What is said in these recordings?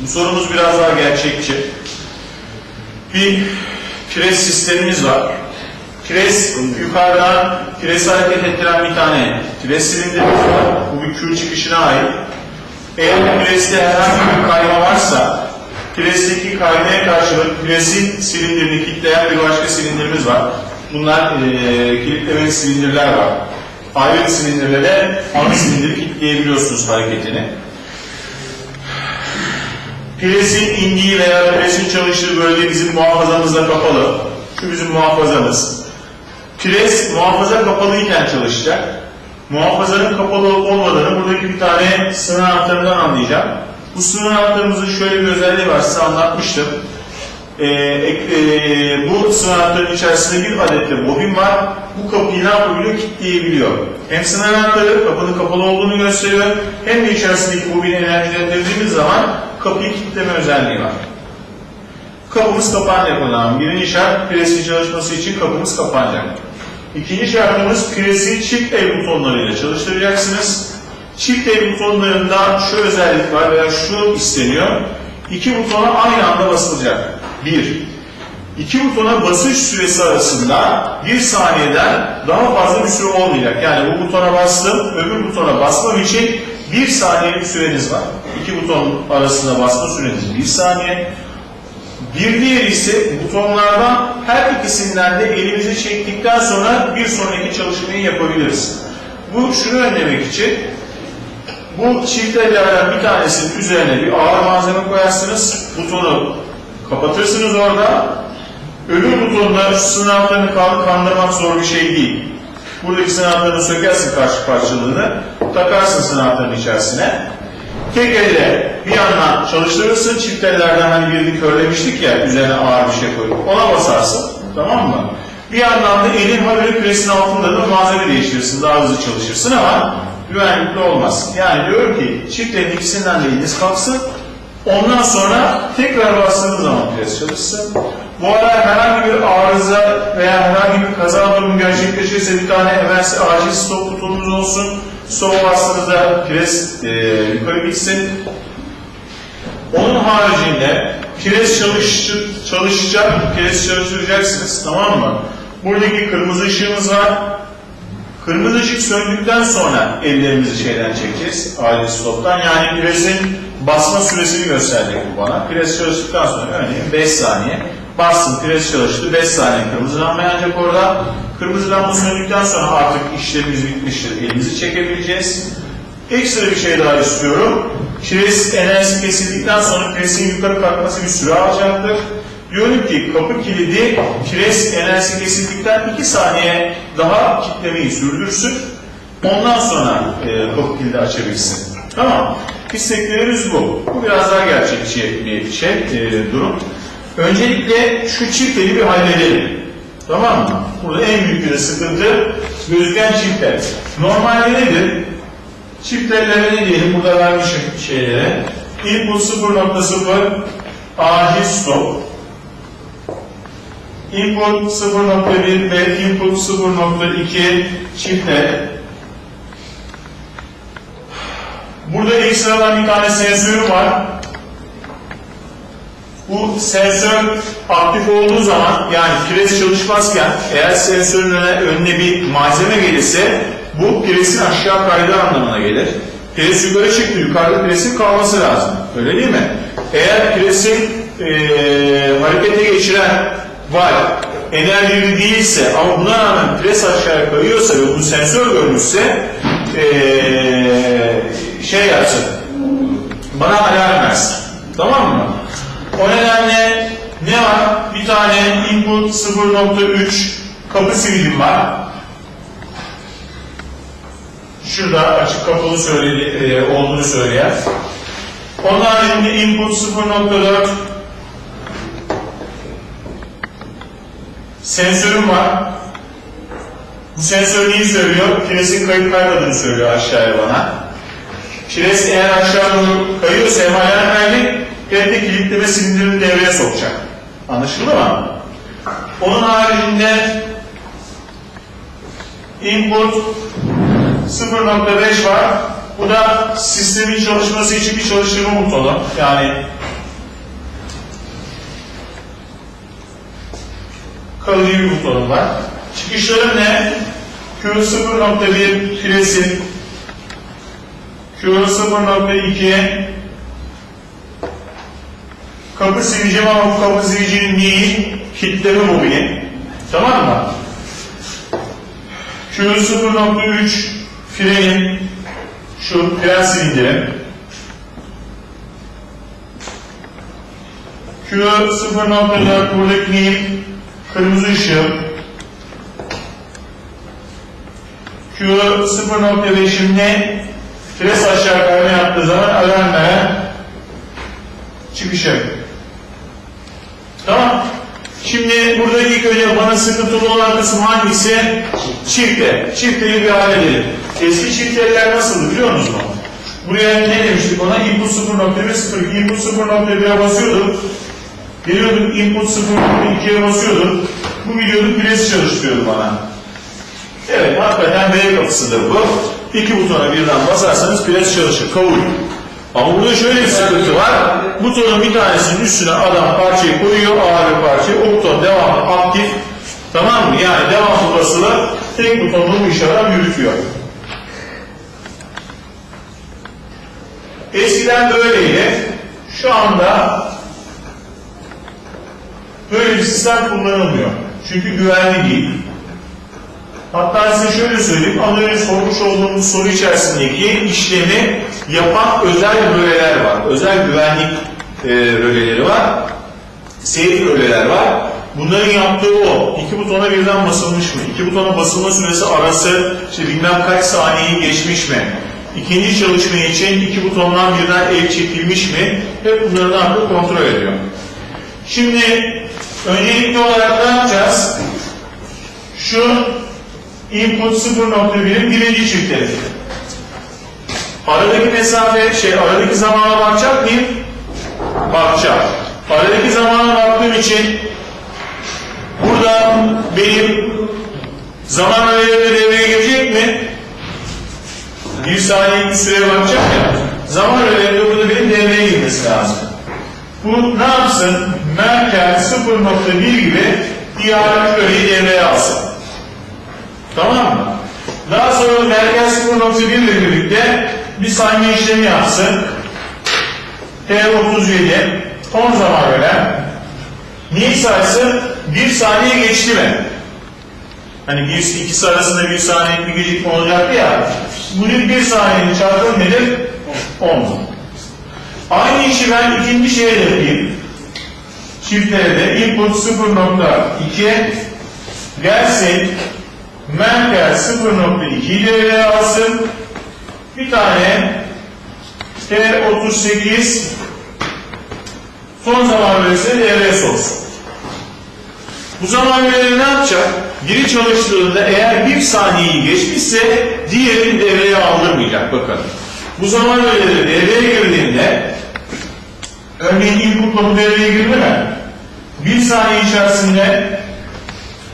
Bu sorumuz biraz daha gerçekçi. Bir pres sistemimiz var. Pres yukarıdan presi hareket ettiren bir tane pres silindirimiz var. Bu bir kül çıkışına ait. Eğer preste herhangi bir kayma varsa presteki kaymaya karşılık presin silindirini kilitleyen bir başka silindirimiz var. Bunlar eee kilitlemeli silindirler var. Ayrı silindirle de ana silindiri kilitleyebiliyorsunuz hareketini. Presin indiği veya presin çalıştığı bölge bizim muhafazamızla kapalı. Şu bizim muhafazamız. Pres muhafaza kapalıyken çalışacak. Muhafazanın kapalı olup olmadığını buradaki bir tane sınır anahtarından anlayacağım. Bu sınır anahtarımızın şöyle bir özelliği var size anlatmıştım. Ee, ee, bu sınır anahtarının içerisinde bir adet de bobin var. Bu kapıyı ne yapabiliyor? Kilitleyebiliyor. Hem sınır anahtarı kapının kapalı olduğunu gösteriyor hem de içerisindeki bobini enerjilendirdiğimiz zaman kapıyı kilitleme özelliği var. Kapımız kapanacak o. Birinci şart presin çalışması için kapımız kapanacak. İkinci şartımız presi çift el butonlarıyla çalıştıracaksınız. Çift el butonlarında şu özellik var veya şu isteniyor. İki butona aynı anda basılacak. Bir. İki butona basış süresi arasında bir saniyeden daha fazla bir süre olmayacak. Yani bu butona bastım, öbür butona basmam için bir saniyelik süreniz var. İki buton arasında basma süreniz bir saniye. Bir diğeri ise butonlardan her ikisinden de elimizi çektikten sonra bir sonraki çalışmayı yapabiliriz. Bu şunu önlemek için bu çift ellerden bir tanesinin üzerine bir ağır malzeme koyarsınız. Butonu kapatırsınız orada. Öbür butonda sınavlarını kandırmak zor bir şey değil. Buradaki sınavlarını sökersin karşı parçalığını, takarsın sınavların içerisine. Tek elle bir yandan çalıştırırsın, çift ellerden hani birini körlemiştik ya, üzerine ağır bir şey koyup, ona basarsın, tamam mı? Bir yandan da elin haberi presin altında da malzeme değiştirirsin, daha hızlı çalışırsın ama güvenlikli olmaz. Yani diyorum ki çift elin ikisinden de eliniz kalksın, ondan sonra tekrar bastığınız zaman pres çalışsın. Bu ara herhangi bir arıza veya herhangi bir kaza durumu gerçekleşirse bir tane emergency acil stop butonunuz olsun. Stop'a bastığınızda pres e, yukarı gitsin. Onun haricinde pres çalıştı, çalışacak, pres çalıştıracaksınız tamam mı? Buradaki kırmızı ışığımız var. Kırmızı ışık söndükten sonra ellerimizi şeyden çekeceğiz. Acil stop'tan. Yani presin basma süresini gösterecek bu bana. Pres çalıştıktan sonra örneğin 5 saniye. Bastım, pres çalıştı. 5 saniye kırmızı lamba yanacak orada. Kırmızı lamba söndükten sonra artık işlemimiz bitmiştir. Elimizi çekebileceğiz. Ekstra bir şey daha istiyorum. Pres enerjisi kesildikten sonra presin yukarı kalkması bir süre alacaktır. Diyorum ki kapı kilidi pres enerjisi kesildikten 2 saniye daha kitlemeyi sürdürsün. Ondan sonra e, kapı kilidi açabilsin. Tamam. İsteklerimiz bu. Bu biraz daha gerçekçi bir şey, e, durum. Öncelikle şu çift eli bir halledelim. Tamam mı? Burada en büyük bir sıkıntı gözüken çiftler. Normalde nedir? Çift ellere ne diyelim? Burada vermişim şeylere. Input 0.0 acil stop. Input 0.1 ve input 0.2 çift el. Burada ekstradan bir tane sensörü var. Bu sensör aktif olduğu zaman yani pres çalışmazken eğer sensörün önüne, bir malzeme gelirse bu presin aşağı kaydığı anlamına gelir. Pres yukarı çıktı, yukarıda presin kalması lazım. Öyle değil mi? Eğer presin eee harekete geçiren var enerjili değilse ama buna rağmen pres aşağıya kayıyorsa ve bunu sensör görmüşse eee şey yapsın bana alarm versin. Tamam mı? O nedenle ne var? Bir tane input 0.3 kapı silidim var. Şurada açık kapalı söyledi, e, olduğunu söyleyen. Onun haricinde input 0.4 sensörüm var. Bu sensör neyi söylüyor? Presin kayıp kaymadığını söylüyor aşağıya bana. Pres eğer aşağı doğru kayıyorsa hem alarm kendi kilitleme sindirini devreye sokacak. Anlaşıldı mı? Onun haricinde input 0.5 var. Bu da sistemin çalışması için bir çalıştırma butonu. Yani kalıcı bir butonum var. Çıkışlarım ne? Q0.1 kresin Q0.2 kapı sileceğim ama bu kapı silicinin değil, kilitleme bobini. Tamam mı? Q 0.3 frenin şu fren silindirim. Q 0.4 buradaki neyim? Kırmızı ışığım. Q 0.5'im ne? Fres aşağı kayma yaptığı zaman alarmlara çıkışım. Tamam. Şimdi burada ilk önce bana sıkıntılı olan kısım hangisi? Çifte. Çifteli bir hale edelim. Eski çifteler nasıldı biliyor musunuz? Buraya ne demiştik ona? Input 0.1, 0, input 0.1'e basıyorduk. Geliyorduk input 0.2'ye basıyorduk. Bu videoda pres çalıştırıyordu bana. Evet, hakikaten V kapısıdır bu. İki butona birden basarsanız pres çalışır, kabul. Ama burada şöyle bir sıkıntı var. Butonun bir tanesinin üstüne adam parçayı koyuyor, ağır bir parçayı. O buton devamlı aktif. Tamam mı? Yani devamlı basılı tek butonla bu adam yürütüyor. Eskiden böyleydi. Şu anda böyle bir sistem kullanılmıyor. Çünkü güvenli değil. Hatta size şöyle söyleyeyim, az önce sormuş olduğumuz soru içerisindeki işlemi yapan özel röleler var. Özel güvenlik e, röleleri var. Safe röleler var. Bunların yaptığı o. İki butona birden basılmış mı? İki butona basılma süresi arası işte bilmem kaç saniyeyi geçmiş mi? İkinci çalışma için iki butondan birden el çekilmiş mi? Hep bunları ne yapıyor? Kontrol ediyor. Şimdi öncelikli olarak ne yapacağız? Şu input 0.1'in birinci çiftleri. Aradaki mesafe, şey aradaki zamana bakacak mıyım? Bakacağım. Aradaki zamana baktığım için burada benim zaman öğeleri devreye girecek mi? Bir saniyelik bir süreye bakacak ya. Zaman öğeleri burada benim devreye girmesi lazım. Bu ne yapsın? Merkez 0.1 gibi diğer öğeyi devreye alsın. Tamam mı? Daha sonra merkez 0.1 ile birlikte bir saniye işlemi yapsın. T37 10 zaman veren Nil sayısı 1 saniye geçti mi? Hani bir ikisi arasında bir saniye bir gecikme olacaktı ya. Bunun bir saniyenin çarpımı nedir? 10. Aynı işi ben ikinci şeye de yapayım. Çiftlere de input 0.2 gelsin merkez 0.2 devreye alsın. Bir tane T38 son zaman bölgesini devreye soksun. Bu zaman bölgeleri ne yapacak? Biri çalıştığında eğer bir saniyeyi geçmişse diğerini devreye aldırmayacak. Bakın. Bu zaman bölgeleri devreye girdiğinde örneğin inputla bu devreye girdi mi? Bir saniye içerisinde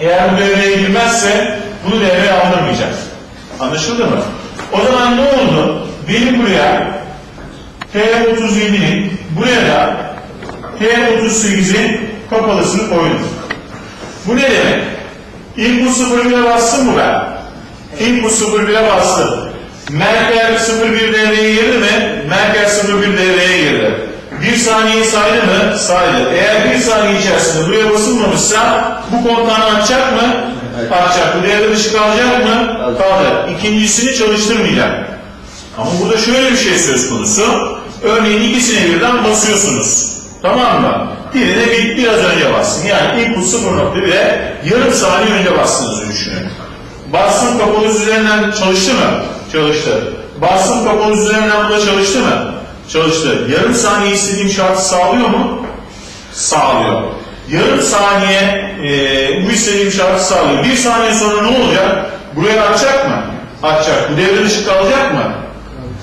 eğer bu devreye girmezse bunu devreye aldırmayacak. Anlaşıldı mı? O zaman ne oldu? Benim buraya T37'nin buraya da T38'in kapalısını koydum. Bu ne demek? Input 01'e bastım mı ben? Input 01'e bastım. Merkez 01 devreye girdi mi? Merkez 01 devreye girdi. Bir saniye saydı mı? Saydı. Eğer bir saniye içerisinde buraya basılmamışsa bu kontağını açacak mı? Açacak. Bu devre dışı kalacak mı? Kalacak. İkincisini çalıştırmayacak. Ama burada şöyle bir şey söz konusu. Örneğin ikisine birden basıyorsunuz. Tamam mı? Birine bir, biraz önce bastın. Yani input 0.1'e yarım saniye önce bastığınızı düşünün. Bastım kapalı üzerinden çalıştı mı? Çalıştı. Bastım kapalı üzerinden bu da çalıştı mı? Çalıştı. Yarım saniye istediğim şartı sağlıyor mu? Sağlıyor. Yarım saniye e, bu istediğim şartı sağlıyor. Bir saniye sonra ne olacak? Buraya açacak mı? Açacak. Bu devre dışı kalacak mı?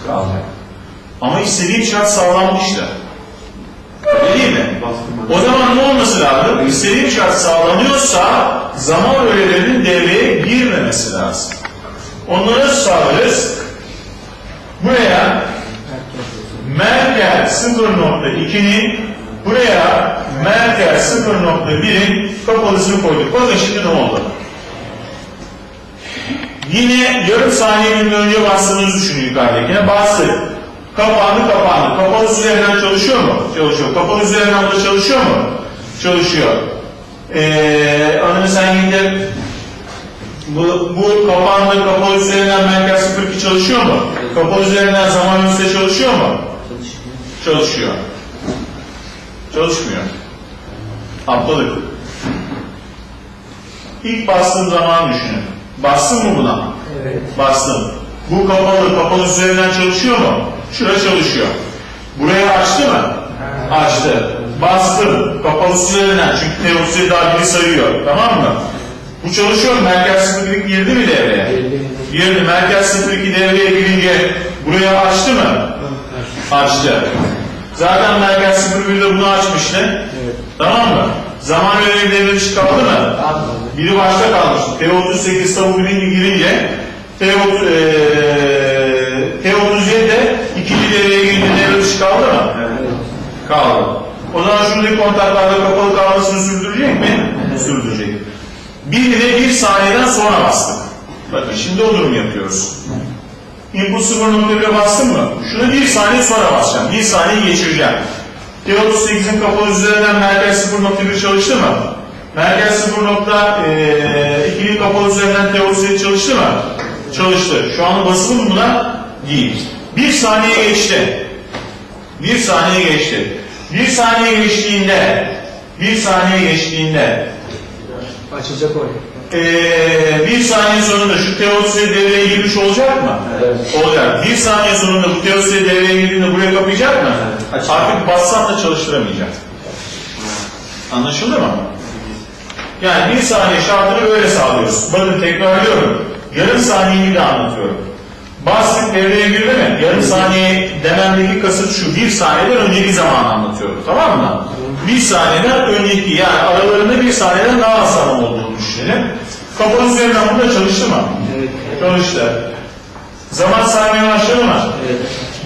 Kalacak. Ama istediğim şart sağlanmıştı. Öyle değil mi? O zaman ne olması lazım? İstediğim şart sağlanıyorsa zaman öğelerinin devreye girmemesi lazım. Onları sağlarız? Buraya merkez 0.2'nin Buraya merkez 0.1'in kapalısını koyduk. Bakın şimdi ne oldu? Yine yarım saniyenin önce bastığımızı düşünün yukarıdakine. Bastık. Kapandı kapandı. Kapalı üzerinden çalışıyor mu? Çalışıyor. Kapalı üzerinden da çalışıyor mu? Çalışıyor. Ee, Anıl sen yine bu, bu kapandı kapalı üzerinden merkez 02 çalışıyor mu? Kapalı üzerinden zaman üstü çalışıyor mu? Çalışıyor. Çalışmıyor. Atladık. İlk bastığım zaman düşünün. Bastım mı buna? Evet. Bastım. Bu kapalı, kapalı üzerinden çalışıyor mu? Şura çalışıyor. Buraya açtı mı? Açtı. Bastım. Kapalı üzerinden çünkü teorisi daha biri sayıyor. Tamam mı? Bu çalışıyor? Merkez 02 girdi mi devreye? Girdi. Merkez 02 devreye girince buraya açtı mı? Açtı. Zaten Merkez 01'de bunu açmıştı. Evet. Tamam mı? Zaman yöneli devre kaldı mı? Biri başta kalmıştı. T38 tabu birinci girince T30, eee T37 de ikinci devreye girince devre dışı kaldı mı? Kaldı. O zaman şuradaki kontaklarda kapalı kalmasını sürdürecek mi? Sürdürecek. Biri de bir saniyeden sonra bastık. Bakın şimdi o durum yapıyoruz. Input 0.1'e bastın mı? Şunu bir saniye sonra basacağım. Bir saniye geçireceğim. T38'in kapalı üzerinden merkez 0.1 çalıştı mı? Merkez 0.2'nin kapalı üzerinden T38 çalıştı mı? Çalıştı. Şu an basılı mı buna? Değil. Bir saniye geçti. Bir saniye geçti. Bir saniye geçtiğinde bir saniye geçtiğinde Açılacak oraya. Ee, bir saniye sonunda şu teorisi devreye girmiş olacak mı? Evet. Olacak. Bir saniye sonunda bu teorisi devreye girdiğinde buraya kapayacak mı? Açacak. Artık bassam da çalıştıramayacak. Anlaşıldı mı? Yani bir saniye şartını böyle sağlıyoruz. Bakın tekrarlıyorum. Yarım saniyeyi de anlatıyorum. Bastık devreye girdi mi? Yarım saniye dememdeki kasıt şu. Bir saniyeden önceki zaman anlatıyorum. Tamam mı? Bir saniyeden önceki yani aralarında bir saniyeden daha az zaman olduğunu düşünelim. Kapalı üzerinden burada çalıştı mı? Evet. Çalıştı. Zaman saniye başladı mı? Evet.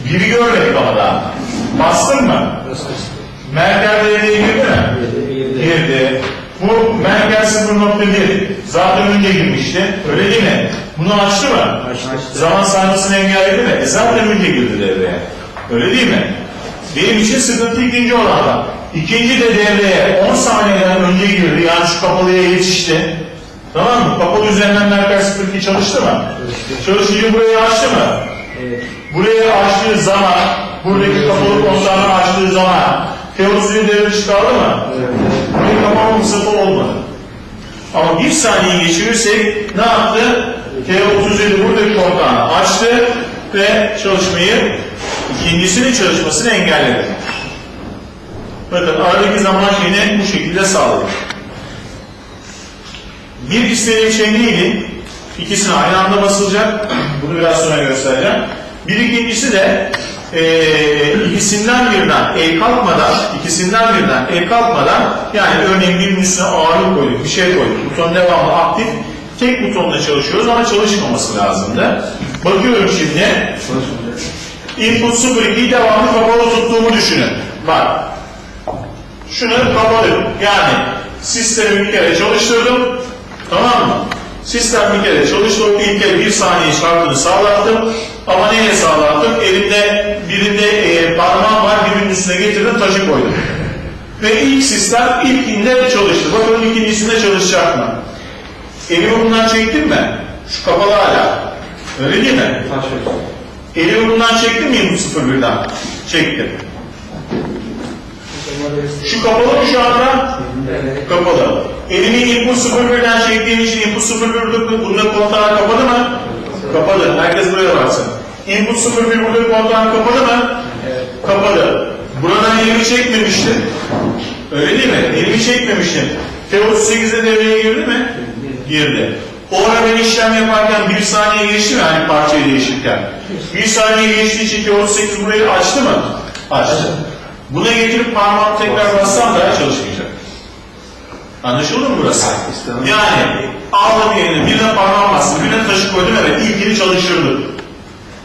Biri görmedik ama daha. Bastın mı? Nasıl açtı? Merkez devreye girdi mi? Girdi. Girdi. Bu merkez 0.1 zaten önce girmişti. Öyle değil mi? Bunu açtı mı? Açtı. Zaman saymasını engelledi mi? E zaten önce girdi devreye. Öyle değil mi? Benim için sıkıntı ikinci olanda. İkinci de devreye 10 saniyeden önce girdi. Yani şu kapalıya yetişti. Tamam mı? Kapalı üzerinden merkez 02 çalıştı mı? Çalışınca burayı açtı mı? Evet. Buraya açtığı zaman, buradaki kapalı kontağını açtığı zaman teorisi devre dışı kaldı mı? Evet. Burayı kapama fırsatı olmadı. Ama bir saniye geçirirsek ne yaptı? T37 buradaki kontağını açtı ve çalışmayı, ikincisinin çalışmasını engelledi. Bakın aradaki zaman şeyini bu şekilde sağladık. Bir istediğim şey neydi? İkisini aynı anda basılacak. Bunu biraz sonra göstereceğim. Bir ikincisi de eee ikisinden birden el kalkmadan, ikisinden birden el kalkmadan yani örneğin birinin üstüne ağırlık koyduk, bir şey koyduk. Buton devamlı aktif. Tek butonla çalışıyoruz ama çalışmaması lazımdı. Bakıyorum şimdi. Input 02'yi devamlı kapalı tuttuğumu düşünün. Bak. Şunu kapalı. Yani sistemi bir kere çalıştırdım. Tamam mı? Sistem bir kere çalıştı. O bir kere bir saniye şartını sağlattım. Ama neyle sağlattım? Elimde birinde e, parmağım var. Birinin üstüne getirdim taşı koydum. Ve ilk sistem ilkinde çalıştı. Bakalım ikincisinde çalışacak mı? Elimi bundan çektim mi? Şu kapalı hala. Öyle değil mi? Taş. Elimi bundan çektim mi bu 01'den? Çektim. Şu kapalı mı şu anda? Evet. Kapalı. Elimi input 01'den çektiğim için input 01'de bunda kontağı kapalı mı? Kapalı. Herkes buraya baksın. Input 01 burada kontağı kapalı mı? Evet. Kapalı. Buradan elimi çekmemiştim. Öyle değil mi? Elimi çekmemiştim. T38'de devreye girdi mi? Girdi. O ara ben işlem yaparken bir saniye geçti mi? Hani parçayı değiştirirken. Bir saniye geçtiği için T38 burayı açtı mı? Açtı. Buna getirip parmağımı tekrar bassam da çalışmayacak. Anlaşıldı mı burası? Yani aldım yerine birine parmağım bastım, birine taşı koydum evet ilkini çalıştırdım.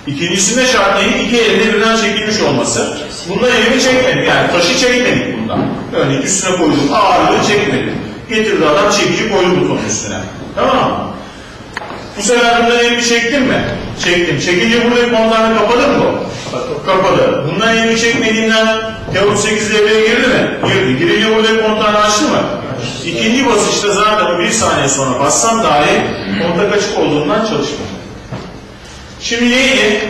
İkincisinde şart neydi? İki elde birden çekilmiş olması. Bundan elimi çekmedim. Yani taşı çekmedik bundan. Örneğin üstüne koydum. Ağırlığı çekmedim. Getirdi adam çekici koydu butonun üstüne. Tamam mı? Bu sefer bundan elimi çektim mi? Çektim. Çekince buradaki konularını kapadı mı bu? Kapadı. Bundan elimi çekmediğinden T38 devreye girdi mi? Girdi. Girince buradaki kontağını açtı mı? İkinci basışta zaten bir saniye sonra bassam dahi kontak açık olduğundan çalışmıyor. Şimdi neydi?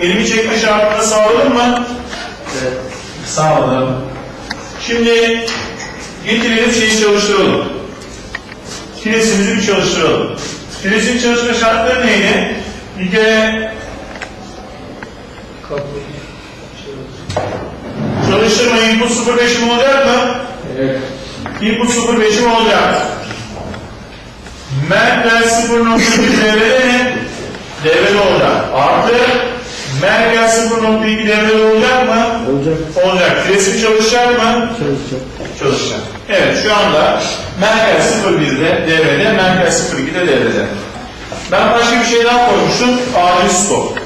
Elimi çekme şartını sağladım mı? Evet. Sağladım. Şimdi getirelim şeyi çalıştıralım. Kiresimizi bir çalıştıralım. Kiresin çalışma şartları neydi? Bir kere Kapıyı. çalıştırma input 0.5'im olacak mı? Evet. Input 0.5'im olacak. Merkez 0.1 devrede ne? Devrede olacak. Artı Merkez 0.2 devrede olacak mı? Olacak. Olacak. Kiresim çalışacak mı? Çalışacak. çalışacak. Evet şu anda Merkez 01'de devrede, Merkez 02'de devrede. Ben başka bir şey daha koymuştum. Acil stop.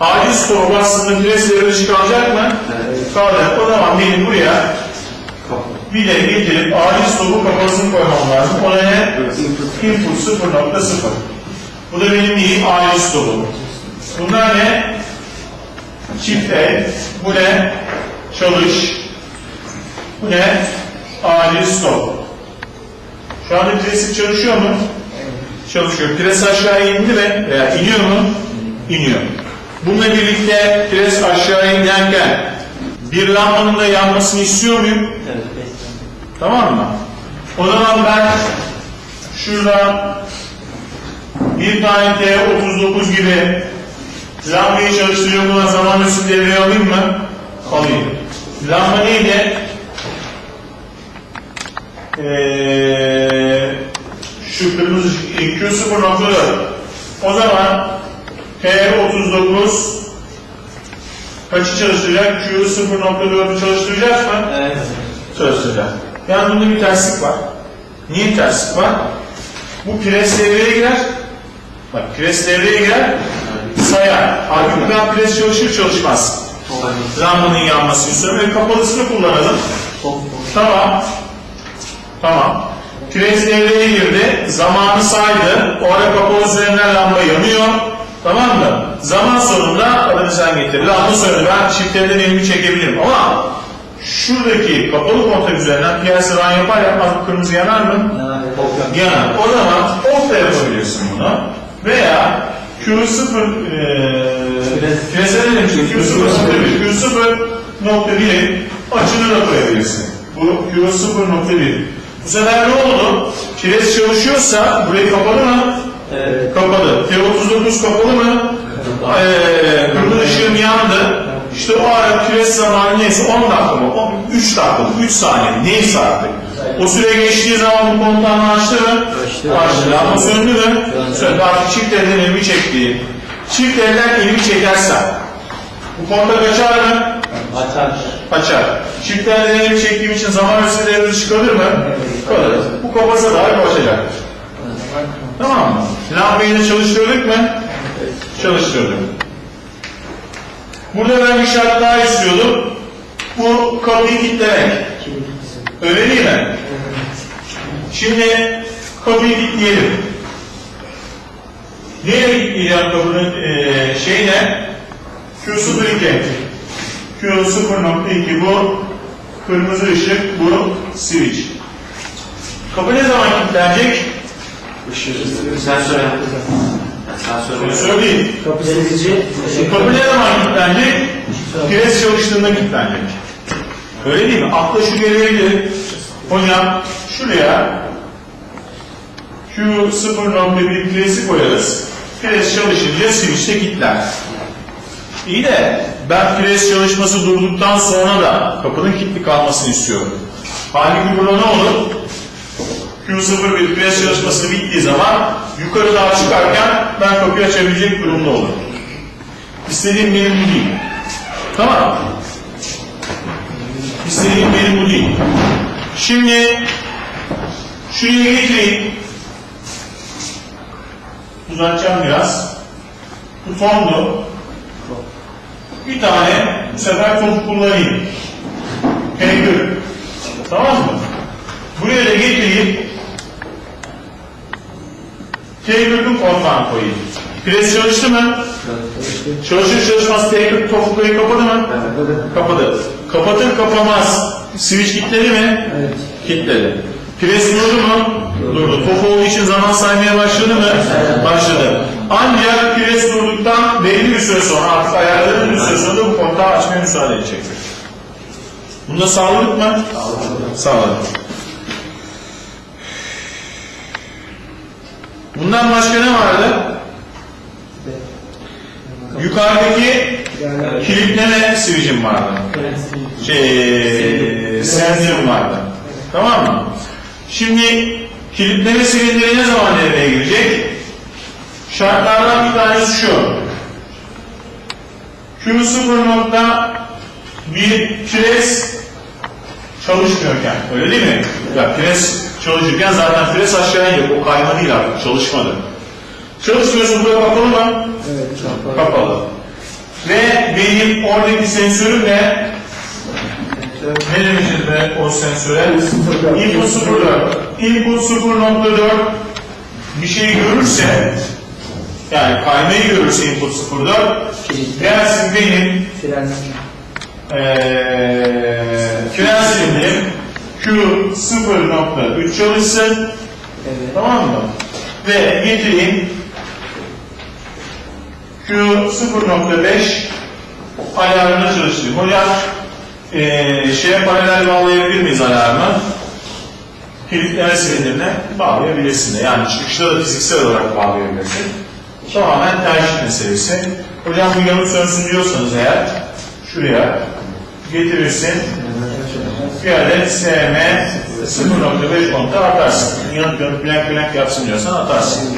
Acil stop aslında pres devre dışı kalacak mı? Evet. Kalacak. O zaman benim buraya bir de getirip acil stopu kafasını koymam lazım. O da ne? Input 0.0. Bu da benim neyim? Acil stopum. Bunlar ne? Çift el. Bu ne? Çalış. Bu ne? Acil stop. Şu anda presim çalışıyor mu? Çalışıyor. Pres aşağıya indi mi? Veya iniyor mu? İniyor. Bununla birlikte pres aşağıya inerken bir lambanın da yanmasını istiyor muyum? Evet. Tamam mı? O zaman ben şuradan bir tane T39 gibi lambayı çalıştırıyorum buna zaman üstü devreye alayım mı? Alayım. Lamba neydi? Ee, şu kırmızı Q0.4 o zaman T39 kaçı çalıştıracak? Q0.4'ü çalıştıracak mı? Evet. çalıştıracak. Yani bunda bir terslik var. Niye terslik var? Bu pres devreye girer. Bak pres devreye girer. Sayar. Halbuki ben pres çalışır çalışmaz. Lambanın yanmasını istiyorum ve kapalısını kullanalım. Tamam. Tamam. Pres devreye girdi. Zamanı saydı. O ara kapalı üzerinden lamba yanıyor. Tamam mı? Zaman sonunda adını sen getir. Lamba söyledi. Ben çiftlerden elimi çekebilirim. Ama şuradaki kapalı kontak üzerinden piyasa run yapar yapmaz bu kırmızı yanar mı? Yanar. O zaman off da yapabiliyorsun bunu. Veya Q0 eee piyasa ne demiştim? Q0.1 Q0.1'in açını da koyabilirsin. Bu Q0.1. Bu sefer ne oldu? Pres çalışıyorsa burayı kapalı mı? Kapalı. T39 kapalı mı? Ee, kırmızı ışığım yandı. İşte o ara pres zamanı neyse 10 dakika mı? 3 dakika mı? 3 saniye? Neyse artık. O süre geçtiği zaman bu kontağını açtı mı? Açtı. Ama söndü mü? Söndü. Artık çift elden elimi çekti. Çift elden elimi çekersem bu kontak açar mı? Atar. Açar. Çift elden elimi çektiğim için zaman ötesi devre dışı kalır mı? Kalır. Bu kapasa dahi açacaktır. Tamam mı? Lambayı da çalıştırdık mı? Çalıştırdık. Burada ben bir şart daha istiyordum. Bu kapıyı kilitlemek. Öyle değil mi? Şimdi kapıyı kilitleyelim. Nereye kilitleyeceğim kapının ee, şeyine? Q02. Q0.2 bu kırmızı ışık, bu switch. Kapı ne zaman kilitlenecek? Sensör yap. Sensör. Sensör değil. Kapı sesici. Kapı ne zaman kilitlenecek? Pres çalıştığında kilitlenecek. Öyle değil mi? Akla şu gelebilir. Hocam şuraya Q0.1 presi koyarız. Pres çalışınca switch'te kilitler. İyi de ben pres çalışması durduktan sonra da kapının kilitli kalmasını istiyorum. Halbuki burada ne olur? Q01 pres çalışması bittiği zaman yukarı daha çıkarken ben kapıyı açabilecek durumda olurum. İstediğim benim bu değil. Tamam. İstediğim benim bu değil. Şimdi şuraya getireyim. Uzatacağım biraz. Bu tondu. Bir tane bu sefer top kullanayım. P40. Tamam mı? Buraya da getireyim. T40'ın kontağını koyayım. Pres çalıştı mı? Çalışır çalışmaz T40 topuklayı kapadı mı? Kapadı. Kapatır kapamaz. Switch kilitledi mi? Evet. Kilitledi. Pres durdu mu? Durdu. Top olduğu için zaman saymaya başladı mı? Başladı. Ancak pres durduktan belli bir süre sonra artık ayarladığın bir süre sonra bu kontağı açmaya müsaade edecektir. Bunda sağladık mı? Sağladık. Bundan başka ne vardı? Yukarıdaki kilitleme switch'im vardı. Şey, sensilim vardı. Tamam mı? Şimdi kilitleme silindiri ne zaman devreye girecek? Şartlardan bir tanesi şu. Q0.1 pres çalışmıyorken, öyle değil mi? Ya pres çalışırken zaten pres aşağıya iniyor. O kayma değil artık, çalışmadı. Çalışmıyorsun, burada kapalı mı? evet. kapalı. Kapalı. Ve benim oradaki sensörüm ne? Ne demişiz be o sensöre? Input 0.4. Input 0.4 bir şey görürse yani kaymayı görürse input 0.4 gelsin benim eee fren silindirim Q 0.3 çalışsın Evet. Tamam mı? Ve getireyim Q 0.5 alarmını çalıştırayım. Hocam eee şeye paralel bağlayabilir miyiz alarmı? Kilitleme silindirine bağlayabilirsin de. Yani çıkışta da fiziksel olarak bağlayabilirsin. Tamamen tercih meselesi. Hocam bu yanıp sönsün diyorsanız eğer şuraya getirirsin. Bir adet SM 0.5 konta atarsın. Yanıp yanıp blank blank yapsın diyorsan atarsın.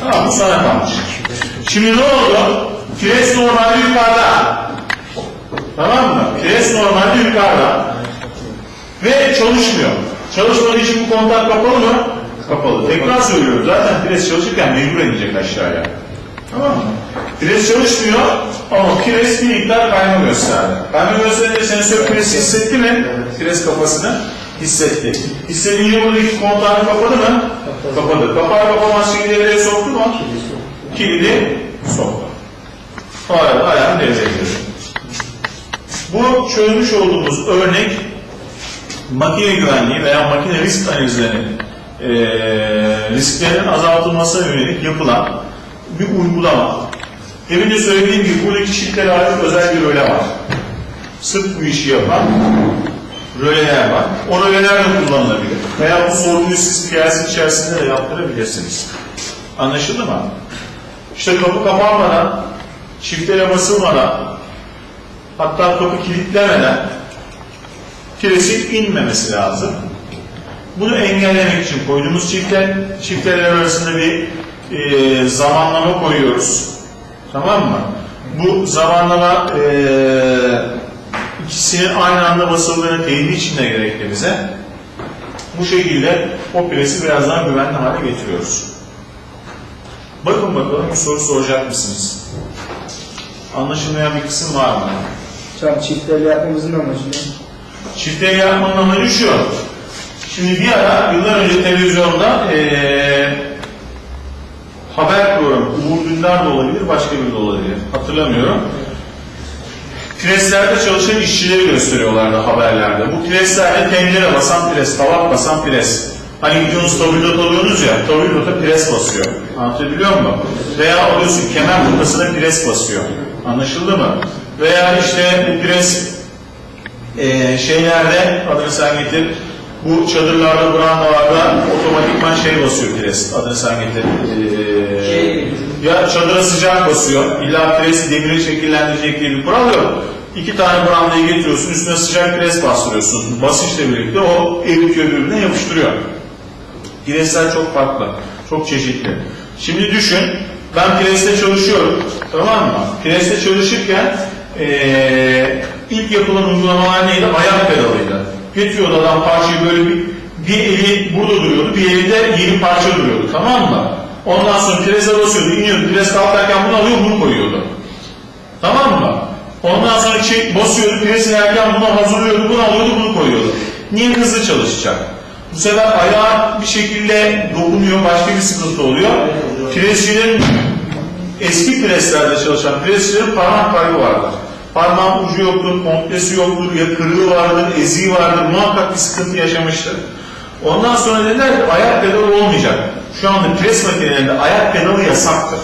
Tamam bu sana kalmış. Şimdi ne oldu? Pres normalde yukarıda. Tamam mı? Pres normalde yukarıda. Ve çalışmıyor. Çalışmadığı için bu kontak kapalı mı? Kapalı. Tekrar söylüyorum. Zaten pres çalışırken mecbur inecek aşağıya. Tamam mı? Pres çalışmıyor ama pres bir miktar kayma gösterdi. Kayma gösterince sensör presi hissetti mi? Pres kafasını hissetti. Hissedince buradaki kontağını kapadı mı? Kapadı. Kapar kapamaz şekilde devreye soktu mu? Kilidi soktu. Arada ayağını devreye girdi. Bu çözmüş olduğumuz örnek makine güvenliği veya makine risk analizlerinin eee risklerin azaltılmasına yönelik yapılan bir uygulama. Demin de söylediğim gibi buradaki çiftlere ait özel bir röle var. Sırf bu işi yapan röleler var. O röleler de kullanılabilir. Veya bu sorguyu siz piyasanın içerisinde de yaptırabilirsiniz. Anlaşıldı mı? İşte kapı kapanmadan, çiftlere basılmadan, hatta kapı kilitlemeden presin inmemesi lazım. Bunu engellemek için koyduğumuz çiftler, çiftler arasında bir e, zamanlama koyuyoruz. Tamam mı? Bu zamanlama e, ikisinin aynı anda basıldığını teyit için de gerekli bize. Bu şekilde o presi biraz daha güvenli hale getiriyoruz. Bakın bakalım bir soru soracak mısınız? Anlaşılmayan bir kısım var mı? Hocam çiftleri yapmamızın amacı ne? Çiftleri yapmanın amacı şu. Şimdi bir ara yıllar önce televizyonda eee haber programı, Uğur Dündar da olabilir, başka biri de olabilir. Hatırlamıyorum. Preslerde çalışan işçileri gösteriyorlardı haberlerde. Bu preslerde tencere basan pres, tabak basan pres. Hani gidiyorsunuz tabildot alıyorsunuz ya, tabildota pres basıyor. Anlatabiliyor muyum? Veya alıyorsun kemer kutasına pres basıyor. Anlaşıldı mı? Veya işte bu pres ee, şeylerde adını sen getir bu çadırlarda brandalarda otomatikman şey basıyor pres adını sen getir Ee, ya çadıra sıcak basıyor illa presi demiri şekillendirecek diye bir kural yok iki tane brandayı getiriyorsun üstüne sıcak pres bastırıyorsun basınçla birlikte o eritiyor birbirine yapıştırıyor Presler çok farklı, çok çeşitli. Şimdi düşün, ben preste çalışıyorum, tamam mı? Preste çalışırken eee ilk yapılan uygulamalar neydi? Ayak pedalıydı. Getiriyordu adam parçayı böyle bir, bir eli burada duruyordu, bir eli de yeni parça duruyordu, tamam mı? Ondan sonra prese basıyordu, iniyordu, pres kalkarken bunu alıyor, bunu koyuyordu. Tamam mı? Ondan sonra çek, basıyordu, pres inerken bunu hazırlıyordu, bunu alıyordu, bunu koyuyordu. Niye hızlı çalışacak? Bu sefer ayağa bir şekilde dokunuyor, başka bir sıkıntı oluyor. Presçilerin, eski preslerde çalışan presçilerin parmak kaybı vardır. Parmağın ucu yoktur, komplesi yoktur, ya kırığı vardır, eziği vardır, muhakkak bir sıkıntı yaşamıştır. Ondan sonra dediler ki ayak pedalı olmayacak. Şu anda pres makinelerinde ayak pedalı yasaktır.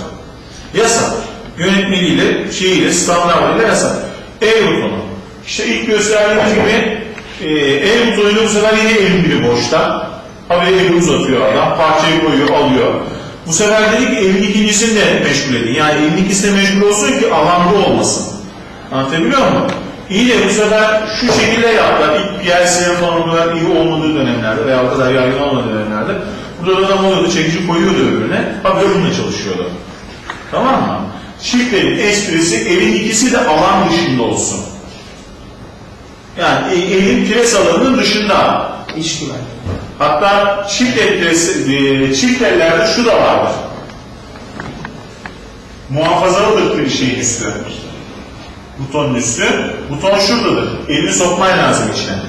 Yasak. Yönetmeliğiyle, şeyiyle, standartlarıyla yasak. El butonu. İşte ilk gösterdiğimiz gibi e, el butonuyla bu sefer yine elin biri boşta. Haberi eli uzatıyor adam, parçayı koyuyor, alıyor. Bu sefer dedi ki elin ikincisini de meşgul edin. Yani elin ikisi de meşgul olsun ki alanda olmasın. Anlatabiliyor muyum? İyi de bu sefer şu şekilde yaptılar. İlk PLC'nin falan iyi olmadığı dönemlerde veya o kadar yaygın olmadığı dönemlerde burada da adam oluyordu, çekici koyuyordu öbürüne, haberi bununla çalışıyordu. Tamam mı? Çiftlerin esprisi elin ikisi de alan dışında olsun. Yani e- elin pres alanının dışında. İş güvenliği. Hatta çift, el çift ellerde şu da vardır. Muhafazalıdır bir şeyin üstü. Butonun üstü. Buton şuradadır. Elini sokman lazım içine.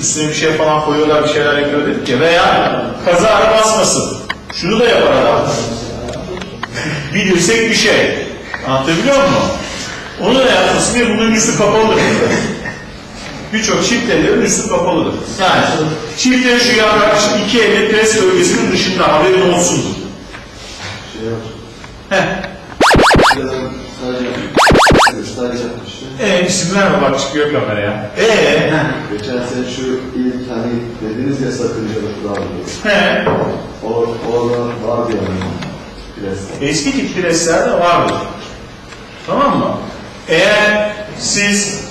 Üstüne bir şey falan koyuyorlar, bir şeyler yapıyor dedik ya. Veya kazara basmasın. Şunu da yapar adam. bir dirsek bir şey. Anlatabiliyor muyum? Onu da yapmasın diye bunun üstü kapalıdır. Birçok çiftlerin üstü kapalıdır. Yani çiftlerin şu yaprak iki elle pres bölgesinin dışında haberin olsun. Şey. Heh. Yapmıştım. Ee, isim verme bak çıkıyor kameraya. Ee, Geçen sene şu ilk hani dediniz ya sakıncalı kural diye. he. O, orada var diyor yani. Pres. Eski tip preslerde vardır. Tamam mı? Eğer siz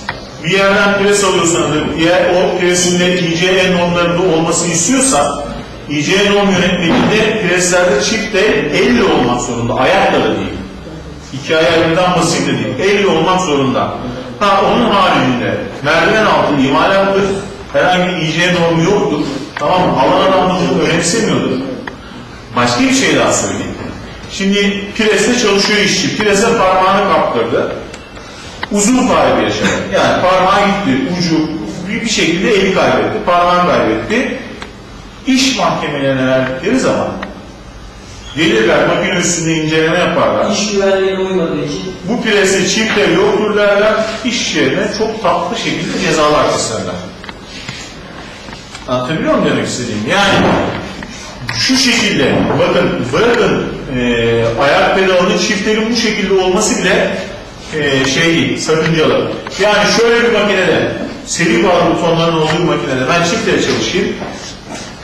bir yerden pres alıyorsanız, diğer o presin de ICE normlarında olmasını istiyorsa, ICE norm yönetmeliğinde preslerde çift de elle olmak zorunda, ayakla da değil. İki ayağı birden basayım da değil, elle olmak zorunda. Ha onun haricinde merdiven altı imalattır, herhangi bir ICE normu yoktur. Tamam mı? Alan adam bunu önemsemiyordur. Başka bir şey daha söyleyeyim. Şimdi preste çalışıyor işçi. Prese parmağını kaptırdı. Uzun kaybı yaşadı. Yani parmağı gitti, ucu bir, bir şekilde eli kaybetti, parmağını kaybetti. İş mahkemelerine verdikleri zaman gelirler makine üstünde inceleme yaparlar. İş güvenliğine uymadığı için Bu prese çiftler yoktur derler, iş yerine çok tatlı şekilde cezalar keserler. Anlatabiliyor muyum demek istediğim? Yani şu şekilde, bakın bırakın e, ayak pedalının çiftlerin bu şekilde olması bile e, şey değil, sakıncalı. Yani şöyle bir makinede, seri bağlı butonların olduğu makinede ben çiftle çalışayım,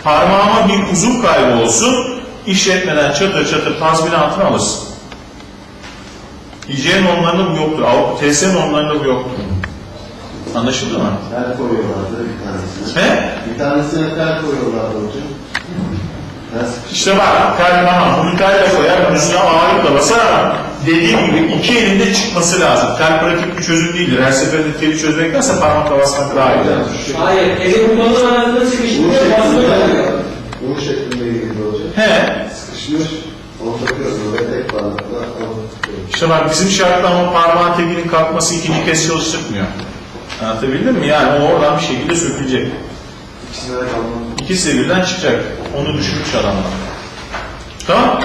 parmağıma bir uzun kaybı olsun, işletmeden çatır çatır tazminatını alırsın. İC normlarında bu yoktur. Avrupa TS normlarında bu yoktur. Anlaşıldı mı? Tel koyuyorlardı bir tanesine. He? Bir tanesine tel koyuyorlardı hocam. İşte bak, tel tamam. Bunu telle koyar, üstüne ağırlıkla basar ama dediğim gibi iki elinde çıkması lazım. Tel pratik bir çözüm değildir. Her seferinde teli çözmektense parmakla basmak daha iyi. Hayır, eli arasında sıkıştırıyor, basıyor kalıyor. Bu şeklinde ilgili hocam. He. Sıkışmış. Onu takıyoruz böyle tek parmakla. Onu takıyoruz. İşte bak bizim şartta ama parmağın tekinin kalkması ikinci kez çalıştırmıyor. Anlatabildim mi? Yani o oradan bir şekilde sökülecek. İkisine de. İkisi de birden çıkacak. Onu düşürmüş adamlar. Tamam?